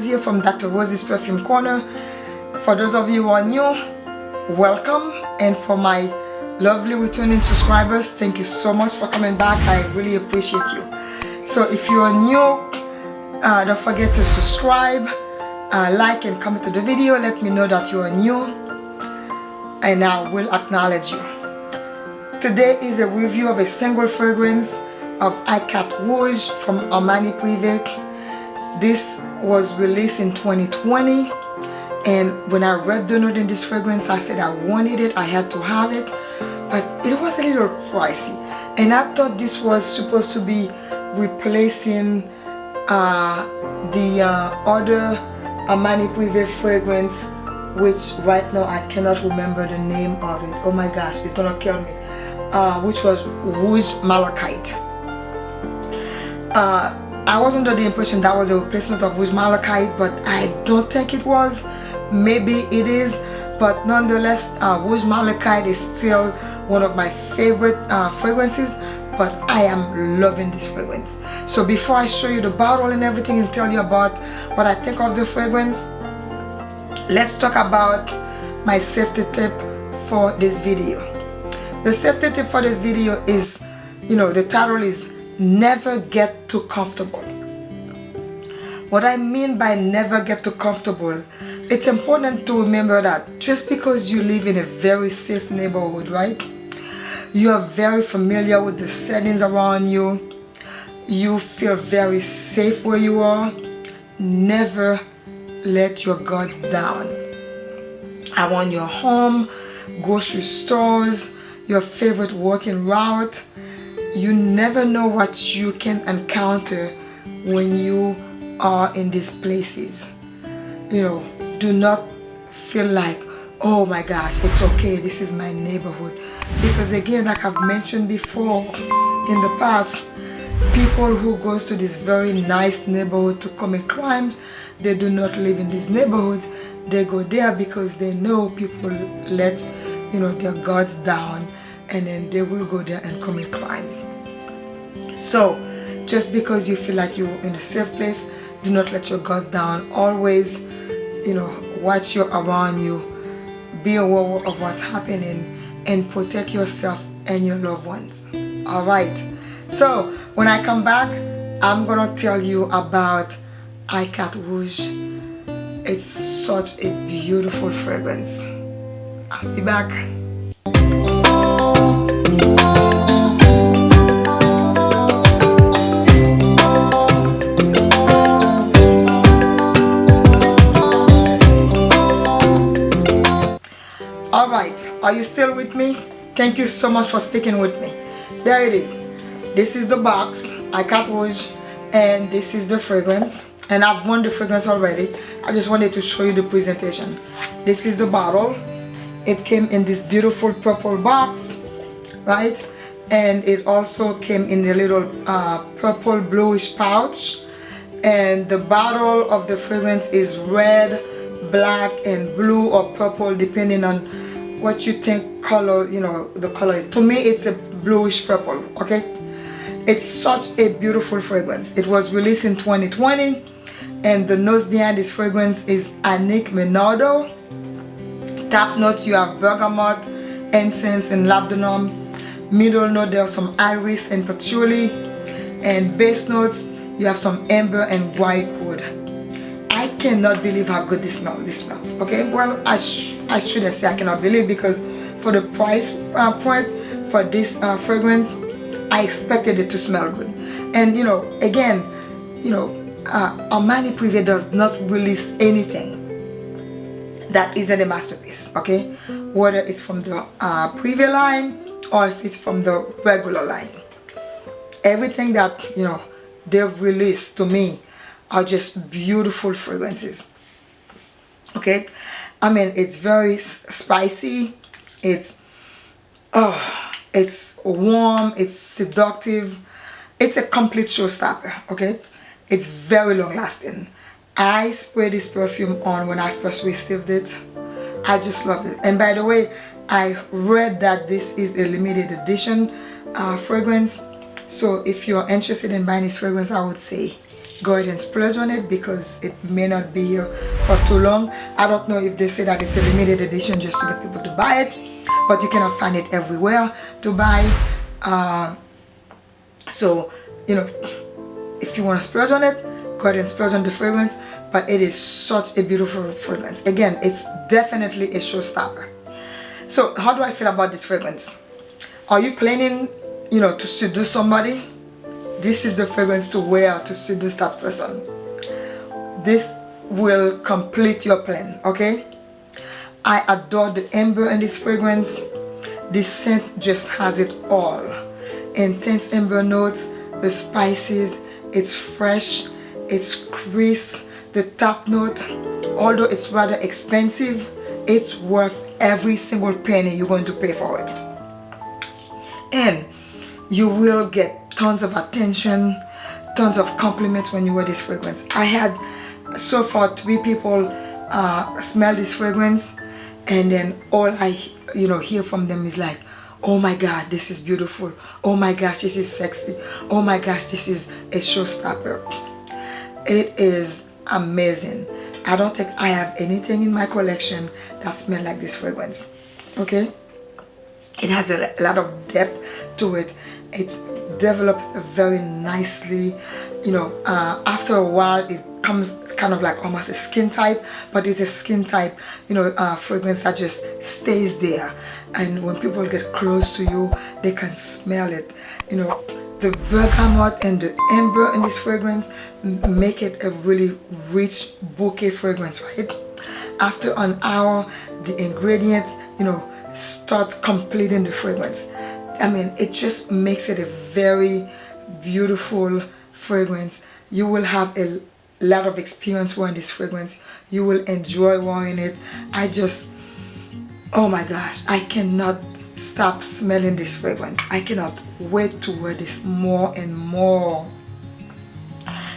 Dr. Rosie from Dr. Rose's Perfume Corner. For those of you who are new, welcome. And for my lovely returning subscribers, thank you so much for coming back. I really appreciate you. So if you are new, uh, don't forget to subscribe, uh, like and comment to the video. Let me know that you are new and I will acknowledge you. Today is a review of a single fragrance of Ikat Rouge from Armani Privé. This was released in 2020 and when I read the note in this fragrance I said I wanted it, I had to have it but it was a little pricey. And I thought this was supposed to be replacing uh, the uh, other Armani Privé fragrance which right now I cannot remember the name of it. Oh my gosh it's gonna kill me. Uh, which was Rouge Malachite. Uh, I was under the impression that was a replacement of Rouge Malachite but I don't think it was. Maybe it is but nonetheless uh, Rouge Malachite is still one of my favorite uh, fragrances but I am loving this fragrance. So before I show you the bottle and everything and tell you about what I think of the fragrance let's talk about my safety tip for this video. The safety tip for this video is you know the title is never get too comfortable. What I mean by never get too comfortable it's important to remember that just because you live in a very safe neighborhood right? You are very familiar with the settings around you. You feel very safe where you are. Never let your guards down. Around your home grocery stores your favorite walking route you never know what you can encounter when you are in these places. You know do not feel like oh my gosh it's okay this is my neighborhood. Because again like I've mentioned before in the past people who goes to this very nice neighborhood to commit crimes they do not live in these neighborhoods. They go there because they know people let you know their guards down and then they will go there and commit crimes so just because you feel like you're in a safe place do not let your guards down. Always you know watch your around you. Be aware of what's happening and protect yourself and your loved ones. All right. So when I come back I'm gonna tell you about Ikat Rouge. It's such a beautiful fragrance. I'll be back are you still with me? Thank you so much for sticking with me. There it is. This is the box, Ikat Rouge, and this is the fragrance. And I've worn the fragrance already. I just wanted to show you the presentation. This is the bottle. It came in this beautiful purple box, right? And it also came in a little uh, purple bluish pouch. And the bottle of the fragrance is red, black, and blue or purple depending on what you think color you know the color is. To me it's a bluish purple okay? It's such a beautiful fragrance. It was released in 2020 and the nose behind this fragrance is Annick Menardo top note you have bergamot incense and labdanum. Middle note there are some iris and patchouli. And base notes you have some amber and white wood. I cannot believe how good this smells. This smells. Okay, well I I shouldn't say I cannot believe because for the price uh, point for this uh, fragrance, I expected it to smell good. And you know, again, you know, uh, Armani Privé does not release anything that isn't a masterpiece. Okay, whether it's from the uh, Privé line or if it's from the regular line, everything that you know they've released to me are just beautiful fragrances okay I mean it's very spicy. It's oh it's warm it's seductive. It's a complete showstopper okay? It's very long lasting I sprayed this perfume on when I first received it. I just loved it. And by the way I read that this is a limited edition uh, fragrance. So if you're interested in buying this fragrance I would say go ahead and splurge on it because it may not be here for too long. I don't know if they say that it's a limited edition just to get people to buy it but you cannot find it everywhere to buy. Uh, so you know if you want to splurge on it go ahead and splurge on the fragrance but it is such a beautiful fragrance. Again it's definitely a showstopper. So how do I feel about this fragrance? Are you planning you know to seduce somebody this is the fragrance to wear to seduce that person. This will complete your plan okay? I adore the amber in this fragrance. This scent just has it all. Intense amber notes the spices it's fresh it's crisp the top note although it's rather expensive it's worth every single penny you're going to pay for it. And you will get tons of attention tons of compliments when you wear this fragrance. I had so far three people uh, smell this fragrance and then all I you know hear from them is like oh my god this is beautiful. Oh my gosh this is sexy. Oh my gosh this is a showstopper. It is amazing. I don't think I have anything in my collection that smells like this fragrance okay? It has a lot of depth to it. It's developed very nicely. You know uh, after a while it comes kind of like almost a skin type but it's a skin type you know uh, fragrance that just stays there. And when people get close to you they can smell it. You know the bergamot and the amber in this fragrance make it a really rich bouquet fragrance right? After an hour the ingredients you know start completing the fragrance I mean it just makes it a very beautiful fragrance. You will have a lot of experience wearing this fragrance. You will enjoy wearing it. I just oh my gosh I cannot stop smelling this fragrance. I cannot wait to wear this more and more.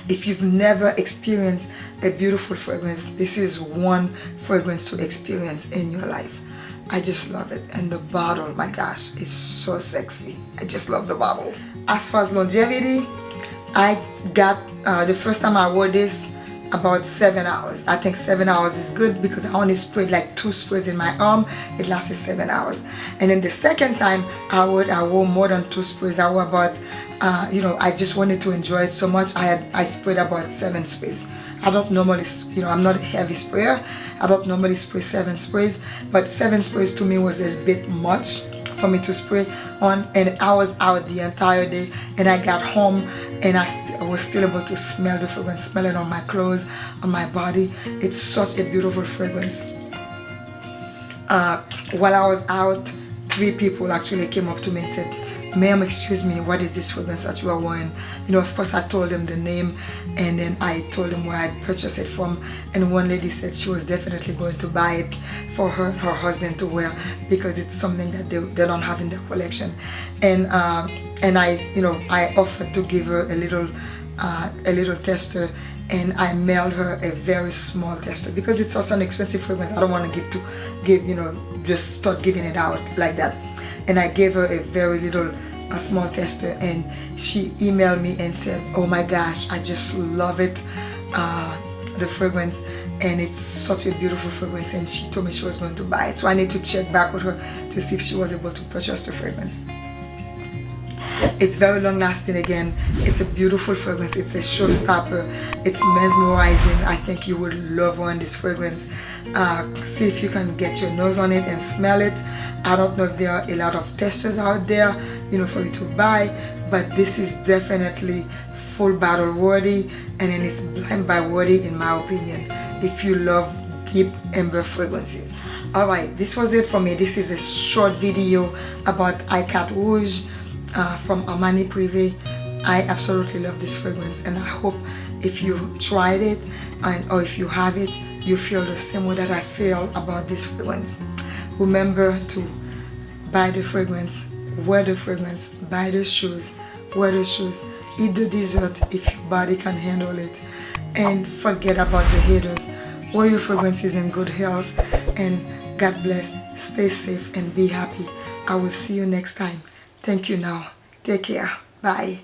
If you've never experienced a beautiful fragrance this is one fragrance to experience in your life I just love it. And the bottle my gosh it's so sexy. I just love the bottle. As far as longevity I got uh, the first time I wore this about seven hours. I think seven hours is good because I only sprayed like two sprays in my arm. It lasted seven hours. And then the second time I would I wore more than two sprays I wore about uh, you know I just wanted to enjoy it so much. I had I sprayed about seven sprays I don't normally you know I'm not a heavy sprayer I don't normally spray seven sprays but seven sprays to me was a bit much for me to spray on and I was out the entire day and I got home and I, I, was still able to smell the fragrance, smell it on my clothes, on my body. It's such a beautiful fragrance. Uh, while I was out, three people actually came up to me and said, ma'am excuse me what is this fragrance that you are wearing you know of course I told them the name and then I told them where I purchased it from and one lady said she was definitely going to buy it for her her husband to wear because it's something that they, they don't have in their collection. And uh, and I you know I offered to give her a little uh, a little tester and I mailed her a very small tester because it's also an expensive fragrance. I don't want to give to give you know just start giving it out like that and I gave her a very little a small tester and she emailed me and said oh my gosh I just love it uh, the fragrance. And it's such a beautiful fragrance. And she told me she was going to buy it. So I need to check back with her to see if she was able to purchase the fragrance it's very long lasting again. It's a beautiful fragrance. It's a showstopper. It's mesmerizing. I think you would love one this fragrance. Uh, see if you can get your nose on it and smell it. I don't know if there are a lot of testers out there you know for you to buy but this is definitely full bottle worthy and then it's blind buy worthy in my opinion if you love deep amber fragrances. All right this was it for me. This is a short video about Ikat Rouge uh, from Armani Privé. I absolutely love this fragrance and I hope if you tried it and or if you have it, you feel the same way that I feel about this fragrance. Remember to buy the fragrance, wear the fragrance, buy the shoes, wear the shoes, eat the dessert if your body can handle it and forget about the haters. Wear your fragrances in good health and God bless, stay safe and be happy. I will see you next time. Thank you now. Take care. Bye.